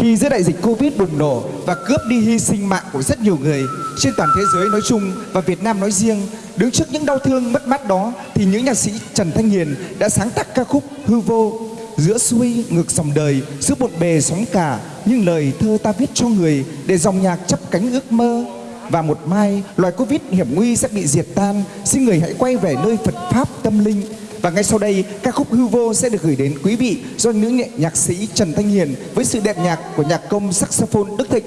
Khi giữa đại dịch Covid bùng nổ và cướp đi hy sinh mạng của rất nhiều người trên toàn thế giới nói chung và Việt Nam nói riêng, đứng trước những đau thương mất mát đó thì những nhạc sĩ Trần Thanh Hiền đã sáng tác ca khúc Hư vô. Giữa xuôi ngược dòng đời, giữa bộn bề sóng cả, nhưng lời thơ ta viết cho người để dòng nhạc chấp cánh ước mơ. Và một mai, loài Covid hiểm nguy sẽ bị diệt tan, xin người hãy quay về nơi Phật Pháp tâm linh. Và ngay sau đây, ca khúc Hư Vô sẽ được gửi đến quý vị do nữ nhạc sĩ Trần Thanh Hiền với sự đẹp nhạc của nhạc công saxophone Đức Thịnh.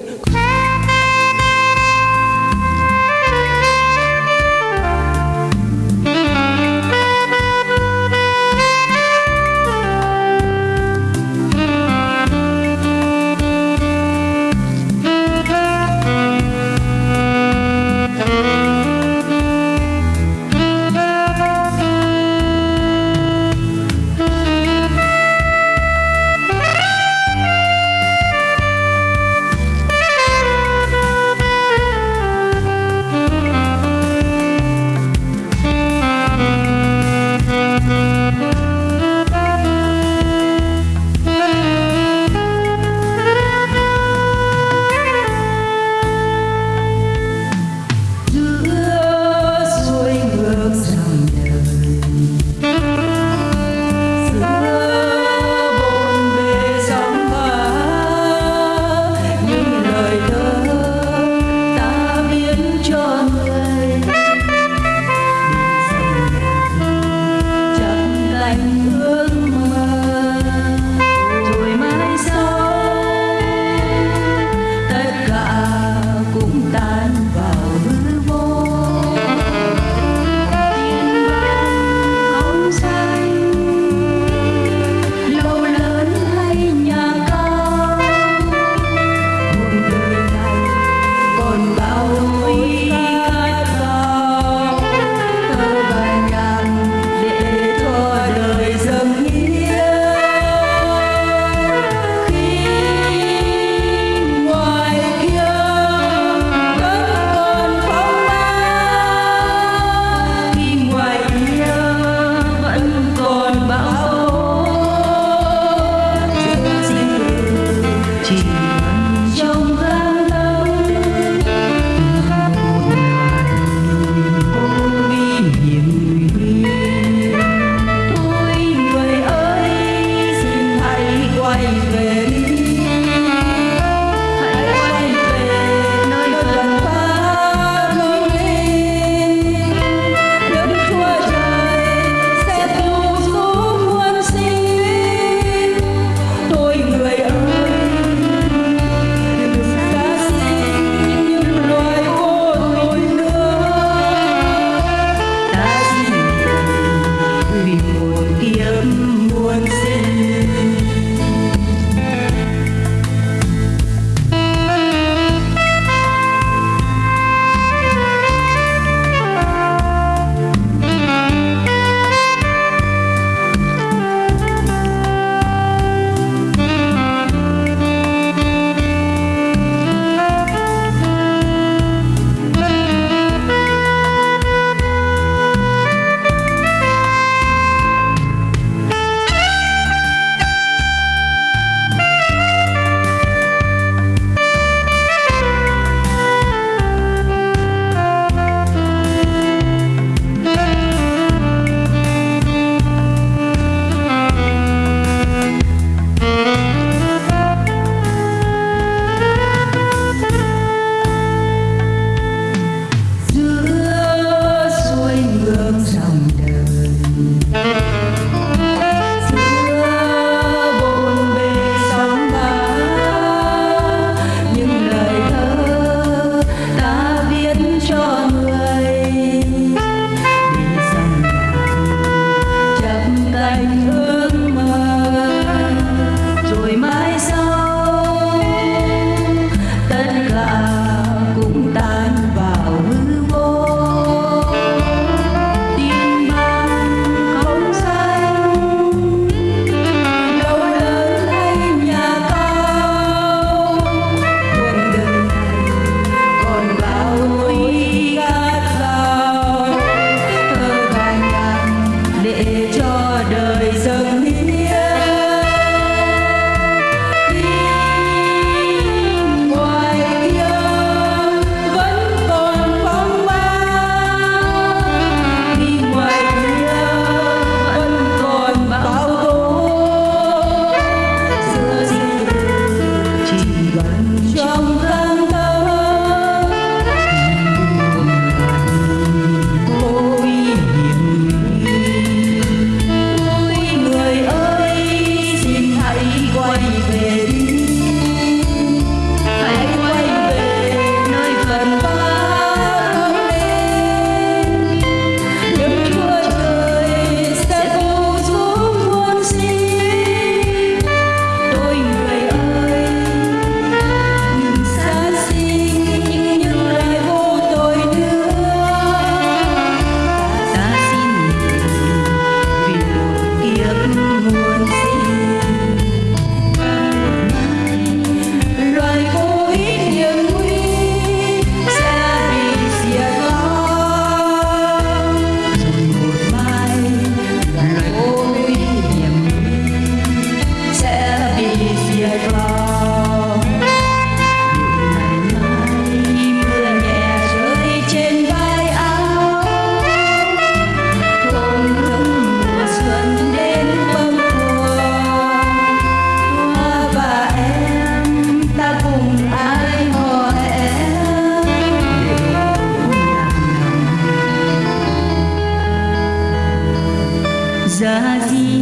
Paradis.